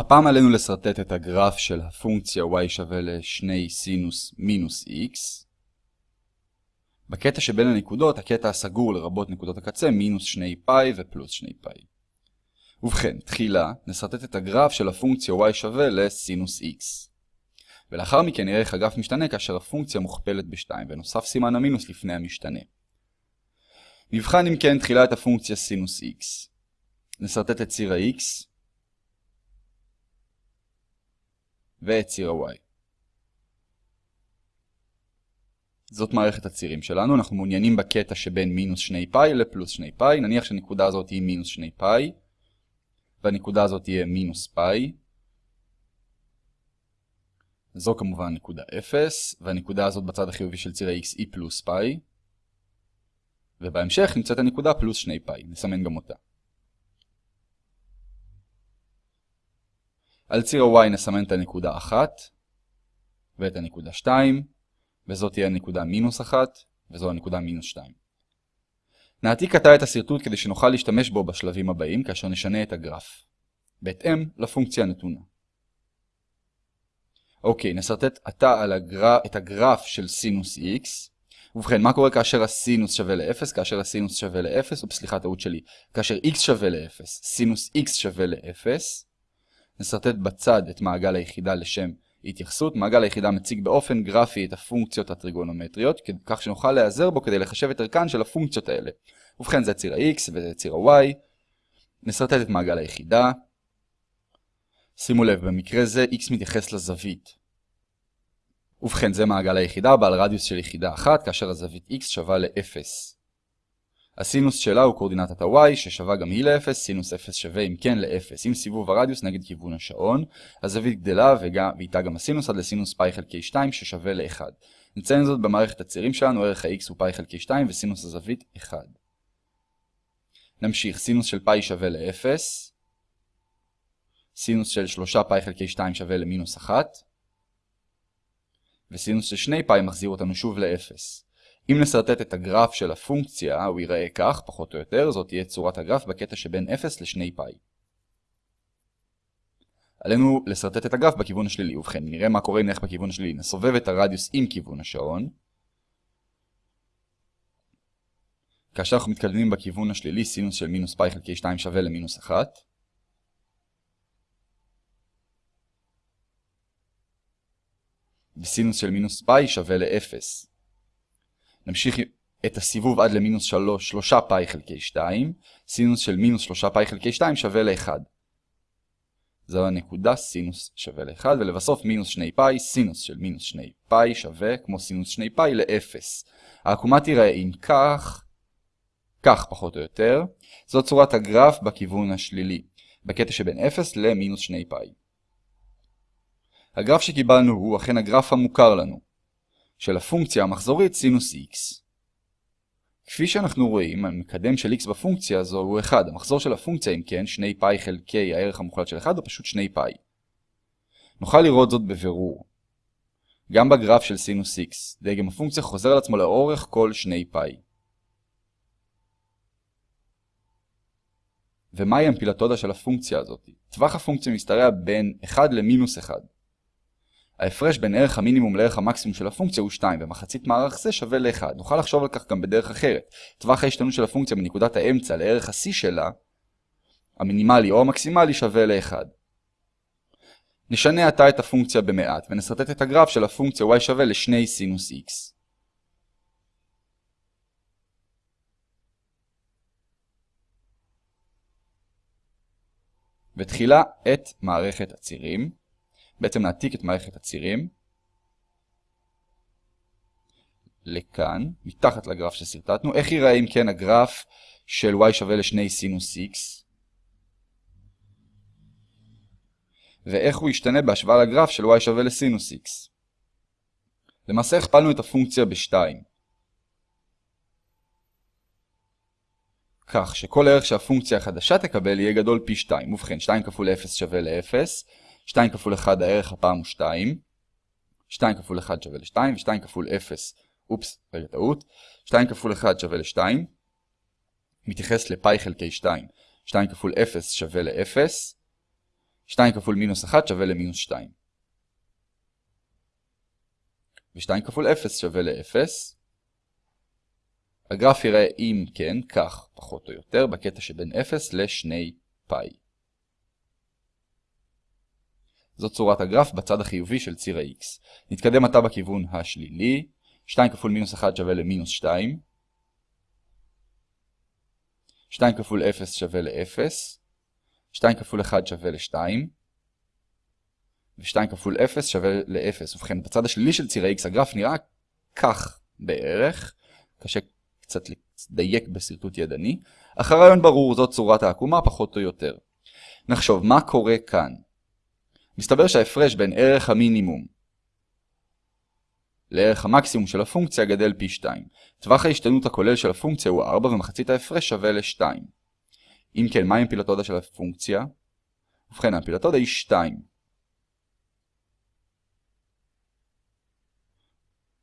הפעם עלינו לסרטט את הגרף של הפונקציה y שווה לשני סינוס מינוס x. בקטע שבין הנקודות, הקטע הסגור לרבות נקודות הקצה, מינוס שני פאי ופלוס שני פאי. ובכן, תחילה נסרטט את הגרף של הפונקציה y שווה לסינוס x. ולאחר מכן נראה איך הגרף משתנה כאשר הפונקציה מוכפלת ב-2 ונוסף סימן המינוס לפני המשתנה. נבחן אם כן תחילה את הפונקציה סינוס x. נסרטט את ציר ה-x ואת ציר ה-y. זאת מערכת הצירים שלנו, אנחנו מעוניינים בקטע שבין מינוס 2 פאי לפלוס 2 פאי, נניח שהנקודה הזאת היא מינוס 2 פאי, והנקודה הזאת תהיה מינוס פאי. זו כמובן נקודה 0, והנקודה הזאת בצד החיובי של ציר ה-x היא פלוס פאי. ובהמשך נמצאת הנקודה פלוס 2 פאי, נסמן גם אותה. על ציר ה-y נסמן את הנקודה 1 ואת הנקודה 2, וזאת תהיה הנקודה מינוס 1, וזו הנקודה מינוס 2. נעתיק עתה את השרטוט כדי שנוכל להשתמש בו בשלבים הבאים כאשר נשנה את הגרף, בהתאם לפונקציה הנתונה. אוקיי, נסרטט עתה הגר... את הגרף של סינוס x. ובכן, מה קורה כאשר הסינוס שווה ל-0? כאשר הסינוס שווה ל-0, או סליחה, טעות שלי, כאשר x שווה ל-0, סינוס x שווה ל-0, נסרטט בצד את מעגל היחידה לשם התייחסות. מעגל היחידה מציג באופן גרפי את הפונקציות הטריגונומטריות, כך שנוכל להיעזר בו כדי לחשב את ערכן של הפונקציות האלה. ובכן זה ציר ה-x וזה ציר ה-y. נסרטט את מעגל היחידה. שימו לב, במקרה זה x מתייחס לזווית. ובכן זה מעגל היחידה בעל רדיוס של יחידה אחת, כאשר הזווית x שווה ל-0. הסינוס שלה הוא קורדינטת ה-y ששווה גם היא ל-0, סינוס 0 שווה אם כן ל-0. עם סיבוב הרדיוס נגד כיוון השעון, הזווית גדלה ואיתה גם הסינוס עד לסינוס פאי חלקי 2 ששווה ל-1. נציין זאת במערכת הצירים שלנו, ערך ה-x הוא פאי חלקי 2 וסינוס הזווית 1. נמשיך, סינוס של פאי שווה ל-0, סינוס של 3 פאי חלקי 2 שווה למינוס 1, וסינוס של 2 פאי מחזיר אותנו שוב ל-0. אם נסרטט את הגרף של הפונקציה, הוא ייראה כך, פחות או יותר, זאת תהיה צורת הגרף בקטע שבין 0 ל-2 פאי. עלינו לסרטט את הגרף בכיוון השלילי, ובכן, נראה מה קורה אם נלך בכיוון השלילי. נסובב את הרדיוס עם כיוון השעון. כאשר אנחנו מתקדמים בכיוון השלילי, סינוס של מינוס פאי חלקי 2 שווה למינוס 1. וסינוס של מינוס פאי שווה ל-0. נמשיך את הסיבוב עד למינוס 3, 3 פאי חלקי 2, סינוס של מינוס 3 פאי חלקי 2 שווה ל-1. זו הנקודה סינוס שווה ל-1, ולבסוף מינוס 2 פאי, סינוס של מינוס 2 פאי שווה כמו סינוס 2 פאי ל-0. העקומה תיראה אם כך, כך פחות או יותר, זו צורת הגרף בכיוון השלילי, בקטע שבין 0 למינוס 2 פאי. הגרף שקיבלנו הוא אכן הגרף המוכר לנו. של הפונקציה המחזורית סינוס x. כפי שאנחנו רואים, המקדם של x בפונקציה הזו הוא 1. המחזור של הפונקציה אם כן, 2 פאי חלקי הערך המוחלט של 1 הוא פשוט 2 פאי. נוכל לראות זאת בבירור. גם בגרף של סינוס x, דגם הפונקציה חוזר על עצמו לאורך כל 2 פאי. ומהי אמפילתודה של הפונקציה הזאת? טווח הפונקציה משתרע בין 1 למינוס 1. ההפרש בין ערך המינימום לערך המקסימום של הפונקציה הוא 2, ומחצית מערך זה שווה ל-1. נוכל לחשוב על כך גם בדרך אחרת. טווח ההשתנות של הפונקציה מנקודת האמצע לערך ה-c שלה, המינימלי או המקסימלי שווה ל-1. נשנה עתה את הפונקציה במעט, ונסרטט את הגרף של הפונקציה y שווה ל-2 סינוס x. ותחילה את מערכת הצירים. בעצם נעתיק את מערכת הצירים לכאן, מתחת לגרף שסרטטנו. איך ייראה אם כן הגרף של y שווה ל-2 סינוס x? ואיך הוא ישתנה בהשוואה לגרף של y שווה לסינוס x? למעשה הכפלנו את הפונקציה ב-2. כך שכל ערך שהפונקציה החדשה תקבל יהיה גדול פי 2. ובכן, 2 כפול 0 שווה ל-0. 2 כפול 1 הערך הפעם הוא 2, 2 כפול 1 שווה ל-2, ו-2 כפול 0, אופס, רגע טעות, 2 כפול 1 שווה ל-2, מתייחס לפאי חלקי 2, 2 כפול 0 שווה ל-0, 2 כפול מינוס 1 שווה למינוס 2. ו-2 כפול 0 שווה ל-0. הגרף יראה אם כן, כך, פחות או יותר, בקטע שבין 0 ל-2 פאי. זאת צורת הגרף בצד החיובי של ציר ה-x. נתקדם עתה בכיוון השלילי. 2 כפול מינוס 1 שווה למינוס 2. 2 כפול 0 שווה ל-0. 2 כפול 1 שווה ל-2. ו-2 כפול 0 שווה ל-0. ובכן, בצד השלילי של ציר ה-x הגרף נראה כך בערך. קשה קצת לדייק בשרטוט ידני. אך הרעיון ברור, זאת צורת העקומה פחות או יותר. נחשוב, מה קורה כאן? מסתבר שההפרש בין ערך המינימום לערך המקסימום של הפונקציה גדל פי 2. טווח ההשתנות הכולל של הפונקציה הוא 4 ומחצית ההפרש שווה ל-2. אם כן, מהי אמפילתודה של הפונקציה? ובכן, האמפילתודה היא 2.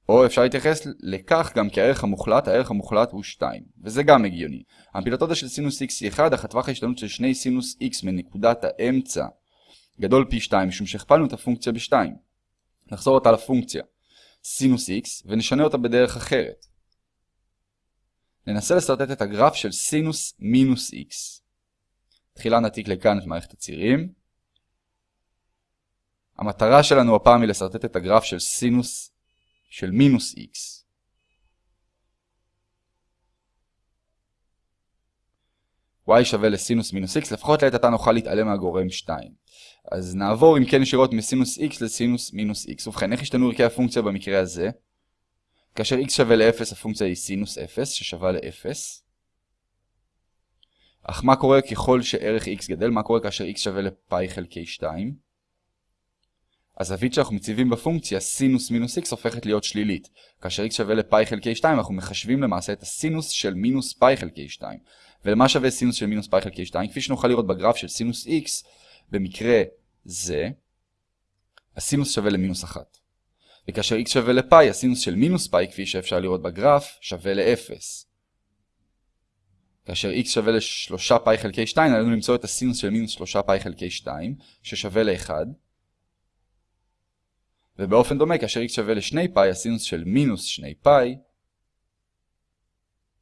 או אפשר להתייחס לכך גם כערך המוחלט, הערך המוחלט הוא 2, וזה גם הגיוני. האמפילתודה של סינוס x היא 1, אך הטווח ההשתנות של שני סינוס x מנקודת האמצע גדול פי 2 משום שהכפלנו את הפונקציה ב-2. נחזור אותה לפונקציה סינוס x ונשנה אותה בדרך אחרת. ננסה לסרטט את הגרף של סינוס מינוס x. תחילה נעתיק לכאן את מערכת הצירים. המטרה שלנו הפעם היא לסרטט את הגרף של סינוס של מינוס x. y שווה לסינוס מינוס x, לפחות לעת עתה נוכל להתעלם מהגורם 2. אז נעבור אם כן ישירות מסינוס x לסינוס מינוס x. ובכן, איך השתנו ערכי הפונקציה במקרה הזה? כאשר x שווה ל-0 הפונקציה היא סינוס 0 ששווה ל-0. אך מה קורה ככל שערך x גדל? מה קורה כאשר x שווה לפאי חלקי 2? הזווית שאנחנו מציבים בפונקציה סינוס מינוס x הופכת להיות שלילית. כאשר x שווה לפאי חלקי 2 אנחנו מחשבים למעשה את הסינוס של מינוס פאי חלקי 2. ולמה שווה סינוס של מינוס פאי חלקי 2? כפי שנוכל לראות בגרף של סינוס x, במקרה זה, הסינוס שווה למינוס 1. וכאשר x שווה לפאי, הסינוס של מינוס פאי, כפי שאפשר לראות בגרף, שווה ל-0. כאשר x שווה ל-3 פאי חלקי 2, עלינו למצוא את הסינוס של מינוס 3 פאי חלקי 2, ששווה ל-1. ובאופן דומה, כאשר x שווה ל-2 פאי, הסינוס של מינוס 2 פאי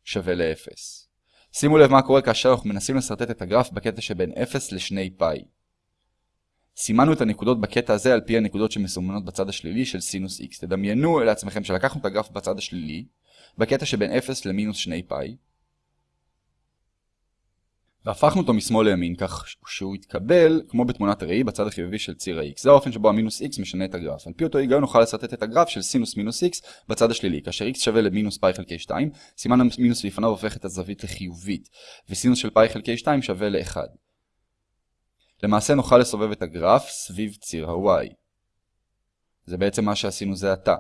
שווה ל-0. שימו לב מה קורה כאשר אנחנו מנסים לסרטט את הגרף בקטע שבין 0 ל-2 פאי. סימנו את הנקודות בקטע הזה על פי הנקודות שמסומנות בצד השלילי של סינוס x. תדמיינו לעצמכם שלקחנו את הגרף בצד השלילי, בקטע שבין 0 למינוס 2 פאי, והפכנו אותו משמאל לימין כך שהוא יתקבל כמו בתמונת הראי בצד החיובי של ציר ה-x. זה האופן שבו המינוס x משנה את הגרף. על פי אותו היגיון נוכל לסרטט את הגרף של סינוס מינוס x בצד השלילי. כאשר x שווה למינוס פאי חלקי 2, סימן המינוס לפניו הופך את הזווית לחיובית, וסינוס של פאי חלקי 2 שווה ל-1. למעשה נוכל לסובב את הגרף סביב ציר ה-y. זה בעצם מה שעשינו זה עתה.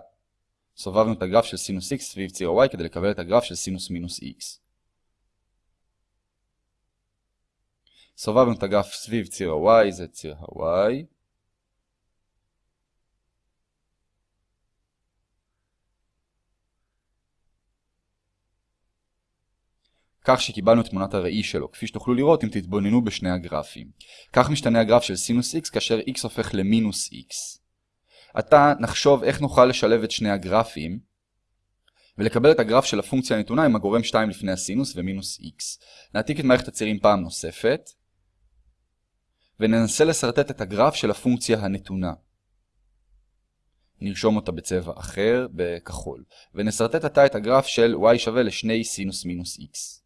סובבנו את הגרף של סינוס x סביב ציר ה-y כדי לקבל את הגרף של סינוס מינוס x. סובבנו את הגרף סביב ציר ה-y, זה ציר ה-y. כך שקיבלנו תמונת הראי שלו, כפי שתוכלו לראות אם תתבוננו בשני הגרפים. כך משתנה הגרף של סינוס x כאשר x הופך למינוס x. עתה נחשוב איך נוכל לשלב את שני הגרפים ולקבל את הגרף של הפונקציה הנתונה עם הגורם 2 לפני הסינוס ומינוס x. נעתיק את מערכת הצירים פעם נוספת וננסה לסרטט את הגרף של הפונקציה הנתונה. נרשום אותה בצבע אחר, בכחול, ונסרטט עתה את הגרף של y שווה לשני סינוס מינוס x.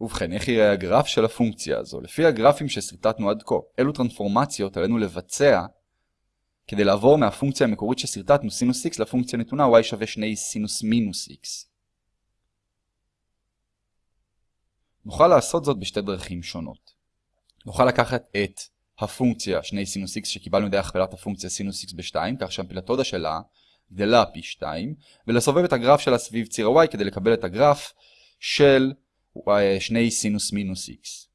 ובכן, איך יראה הגרף של הפונקציה הזו? לפי הגרפים שסרטטנו עד כה, אילו טרנספורמציות עלינו לבצע כדי לעבור מהפונקציה המקורית שסרטטנו סינוס x לפונקציה נתונה y שווה 2 סינוס מינוס x. נוכל לעשות זאת בשתי דרכים שונות. נוכל לקחת את הפונקציה 2 סינוס x שקיבלנו דרך הכפלת הפונקציה סינוס x ב-2, כך שהאמפליטודה שלה גדלה פי 2, ולסובב את הגרף שלה סביב ציר ה-y כדי לקבל את הגרף של 2 סינוס מינוס x.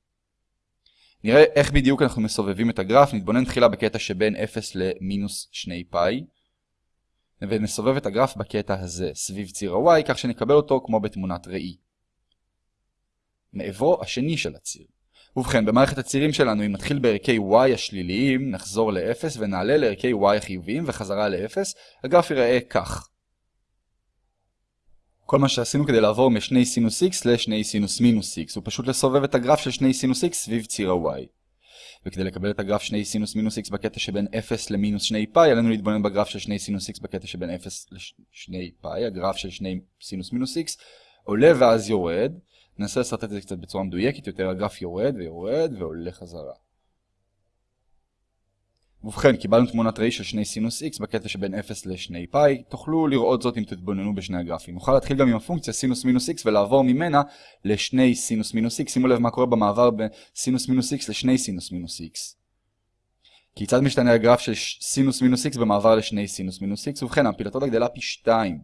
נראה איך בדיוק אנחנו מסובבים את הגרף, נתבונן תחילה בקטע שבין 0 למינוס 2 פאי. ונסובב את הגרף בקטע הזה, סביב ציר ה-y, כך שנקבל אותו כמו בתמונת ראי. מעברו השני של הציר. ובכן, במערכת הצירים שלנו, אם נתחיל בערכי y השליליים, נחזור ל-0 ונעלה לערכי y החיוביים וחזרה ל-0, הגרף ייראה כך. כל מה שעשינו כדי לעבור משני סינוס x לשני סינוס מינוס x, הוא פשוט לסובב את הגרף של שני סינוס x סביב ציר ה-y. וכדי לקבל את הגרף שני סינוס מינוס x בקטע שבין 0 למינוס 2 פאי, עלינו להתבונן בגרף של שני סינוס x בקטע שבין 0 ל-2 פאי, הגרף של שני סינוס מינוס x עולה ואז יורד. ננסה לסרטט את זה קצת בצורה מדויקת יותר, הגרף יורד ויורד ועולה חזרה. ובכן, קיבלנו תמונת ראי של שני סינוס x בקטע שבין 0 ל-2 פאי, תוכלו לראות זאת אם תתבוננו בשני הגרפים. נוכל להתחיל גם עם הפונקציה סינוס מינוס x ולעבור ממנה לשני סינוס מינוס x. שימו לב מה קורה במעבר בין סינוס מינוס x לשני סינוס מינוס x. כיצד משתנה הגרף של סינוס מינוס x במעבר לשני סינוס מינוס x? ובכן, אמפליטודה גדלה פי 2.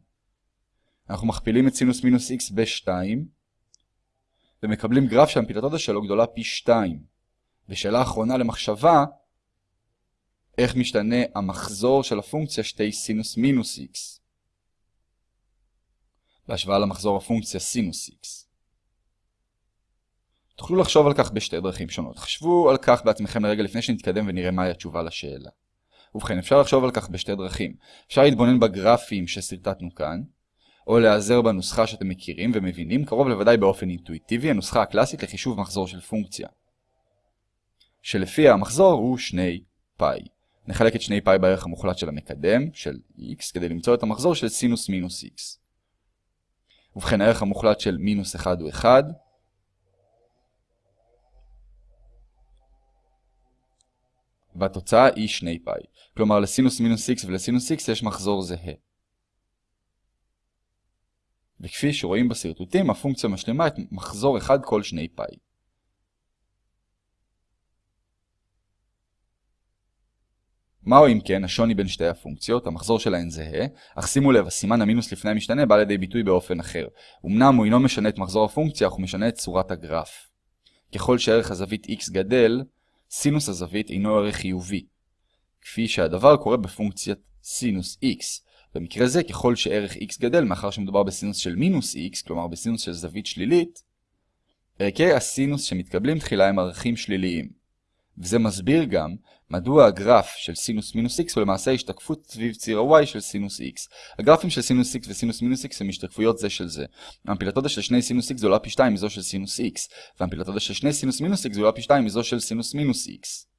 אנחנו מכפילים את סינוס מינוס x ב-2, ומקבלים גרף שהאמפליטודה שלו גדולה פי 2. ושאלה אחרונה למחשבה, איך משתנה המחזור של הפונקציה שתי סינוס מינוס x בהשוואה למחזור הפונקציה סינוס x. תוכלו לחשוב על כך בשתי דרכים שונות. חשבו על כך בעצמכם לרגע לפני שנתקדם ונראה מהי התשובה לשאלה. ובכן, אפשר לחשוב על כך בשתי דרכים. אפשר להתבונן בגרפים שסרטטנו כאן, או להיעזר בנוסחה שאתם מכירים ומבינים, קרוב לוודאי באופן אינטואיטיבי, הנוסחה הקלאסית לחישוב מחזור של פונקציה. שלפיה המחזור הוא 2 פאי. נחלק את 2 פאי בערך המוחלט של המקדם, של x, כדי למצוא את המחזור של סינוס מינוס x. ובכן, הערך המוחלט של מינוס 1 הוא 1. והתוצאה היא 2 פאי. כלומר, לסינוס מינוס x ולסינוס x יש מחזור זהה. וכפי שרואים בסרטוטים, הפונקציה משלימה את מחזור 1 כל 2 פאי. מהו אם כן השוני בין שתי הפונקציות, המחזור שלהן זהה, אך שימו לב, הסימן המינוס לפני המשתנה בא לידי ביטוי באופן אחר. אמנם הוא אינו משנה את מחזור הפונקציה, אך הוא משנה את צורת הגרף. ככל שערך הזווית x גדל, סינוס הזווית אינו ערך חיובי. כפי שהדבר קורה בפונקציית סינוס x. במקרה זה, ככל שערך x גדל, מאחר שמדובר בסינוס של מינוס x, כלומר בסינוס של זווית שלילית, ערכי הסינוס שמתקבלים תחילה הם ערכים שליליים. וזה מסביר גם מדוע הגרף של סינוס מינוס x הוא למעשה השתקפות סביב ציר ה-y של סינוס x. הגרפים של סינוס x וסינוס מינוס x הם השתקפויות זה של זה. האמפליטודה של שני סינוס x גדולה פי 2 מזו של סינוס x, והאמפליטודה של שני סינוס מינוס x גדולה פי 2 מזו של סינוס מינוס x.